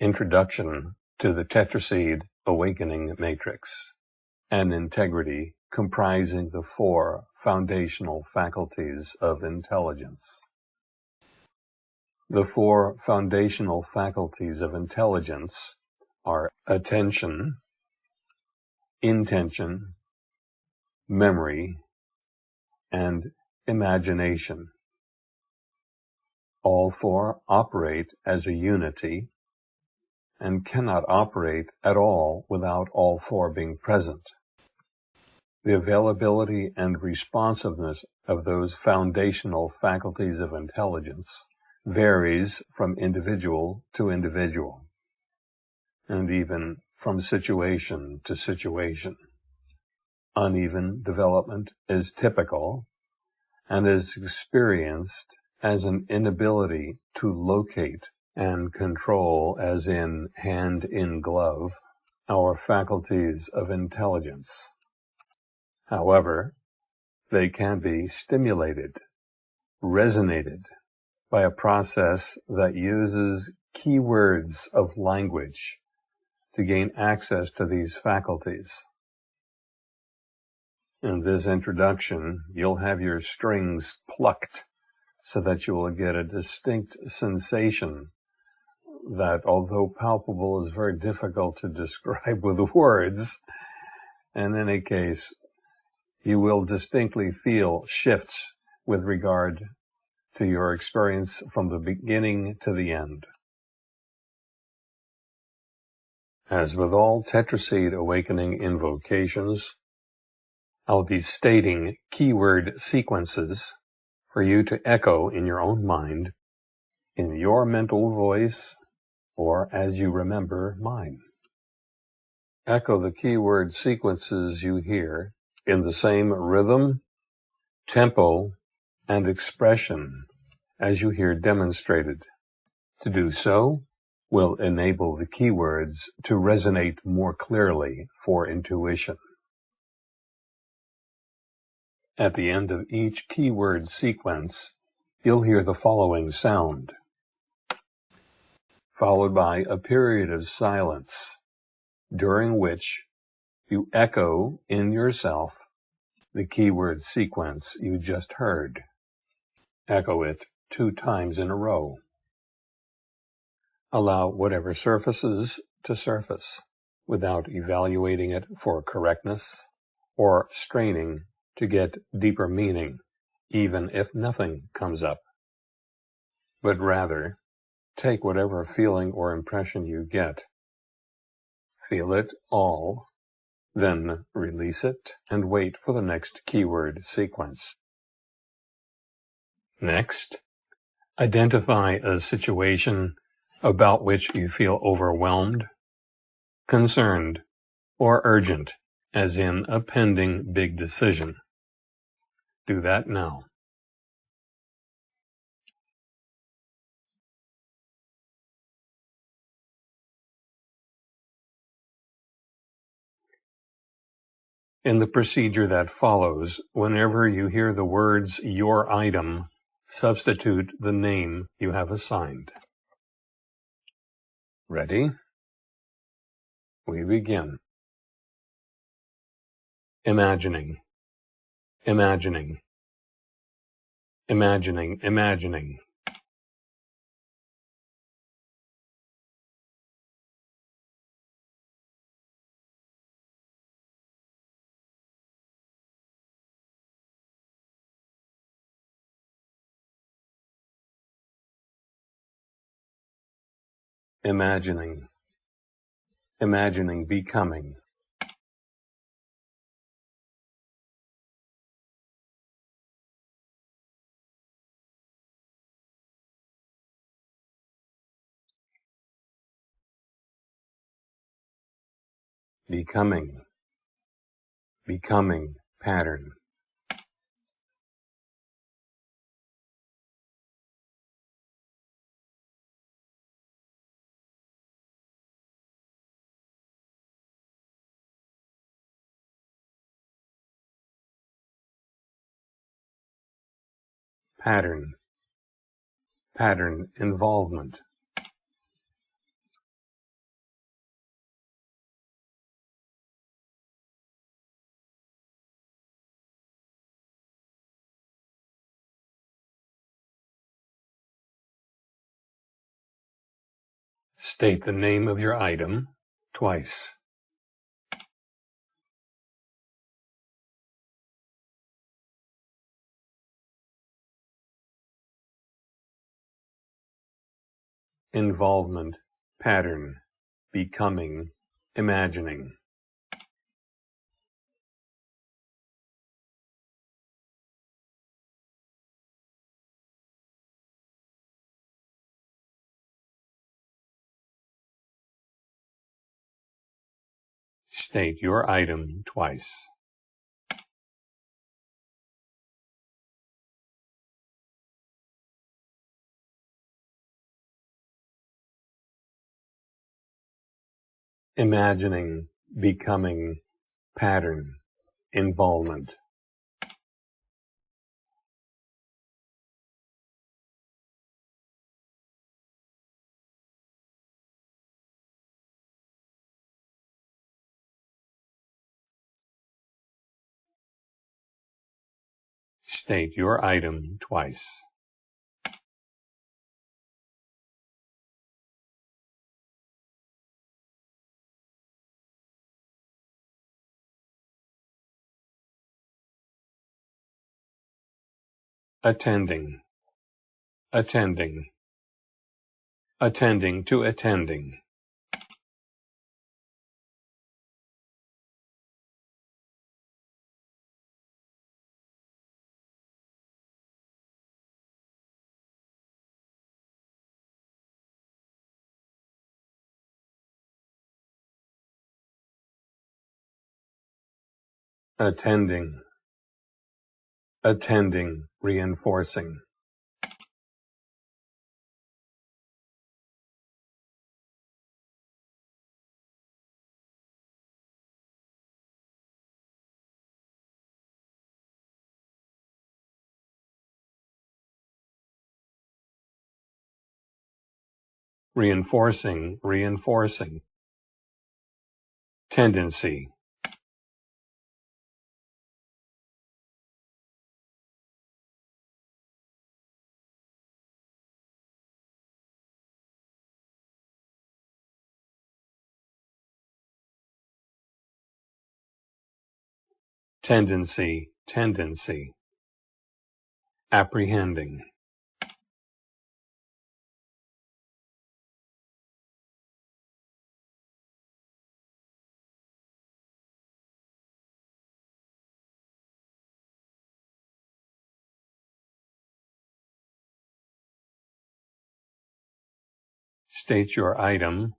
Introduction to the Tetraseed Awakening Matrix and Integrity comprising the four foundational faculties of intelligence. The four foundational faculties of intelligence are attention, intention, memory, and imagination. All four operate as a unity and cannot operate at all without all four being present. The availability and responsiveness of those foundational faculties of intelligence varies from individual to individual, and even from situation to situation. Uneven development is typical and is experienced as an inability to locate and control, as in hand in glove, our faculties of intelligence. However, they can be stimulated, resonated by a process that uses keywords of language to gain access to these faculties. In this introduction, you'll have your strings plucked so that you will get a distinct sensation that, although palpable, is very difficult to describe with words. In any case, you will distinctly feel shifts with regard to your experience from the beginning to the end. As with all Tetraseed Awakening invocations, I'll be stating keyword sequences for you to echo in your own mind, in your mental voice, or as you remember mine. Echo the keyword sequences you hear in the same rhythm, tempo, and expression as you hear demonstrated. To do so will enable the keywords to resonate more clearly for intuition. At the end of each keyword sequence, you'll hear the following sound followed by a period of silence during which you echo in yourself the keyword sequence you just heard. Echo it two times in a row. Allow whatever surfaces to surface without evaluating it for correctness or straining to get deeper meaning, even if nothing comes up, but rather Take whatever feeling or impression you get. Feel it all, then release it and wait for the next keyword sequence. Next, identify a situation about which you feel overwhelmed, concerned, or urgent, as in a pending big decision. Do that now. In the procedure that follows, whenever you hear the words your item, substitute the name you have assigned. Ready? We begin. Imagining, imagining, imagining, imagining. Imagining, imagining becoming. Becoming, becoming pattern. Pattern. Pattern. Involvement. State the name of your item twice. Involvement, pattern, becoming, imagining. State your item twice. Imagining, becoming, pattern, involvement. State your item twice. Attending. Attending. Attending to attending. attending, attending, reinforcing. Reinforcing, reinforcing. Tendency, tendency, tendency, apprehending. State your item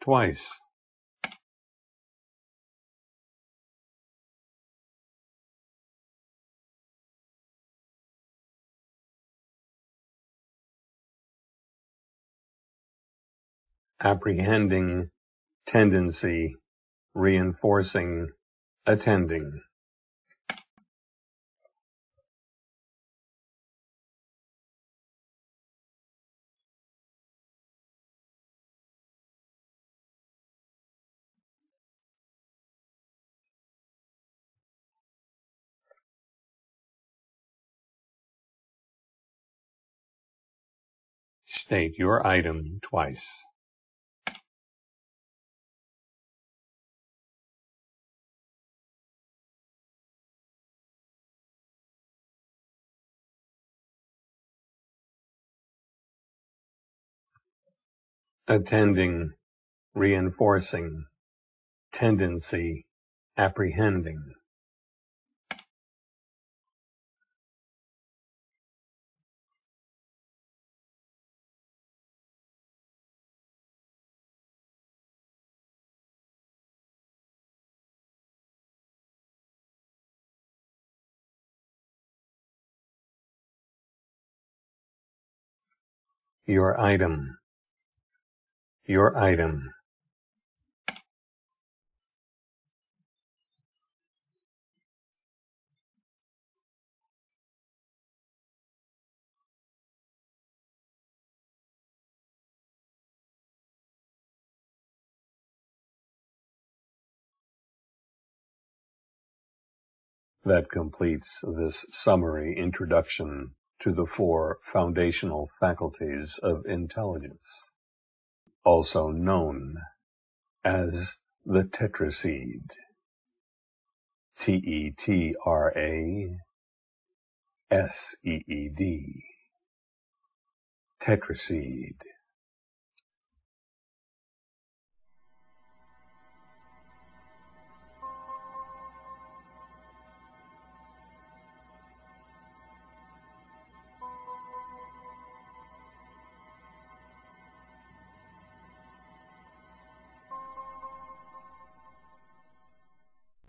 twice. Apprehending, tendency, reinforcing, attending. State your item twice. Attending, reinforcing, tendency, apprehending. Your item your item That completes this summary introduction to the four foundational faculties of intelligence. Also known as the tetraseed. T-E-T-R-A S-E-E-D. Tetraseed.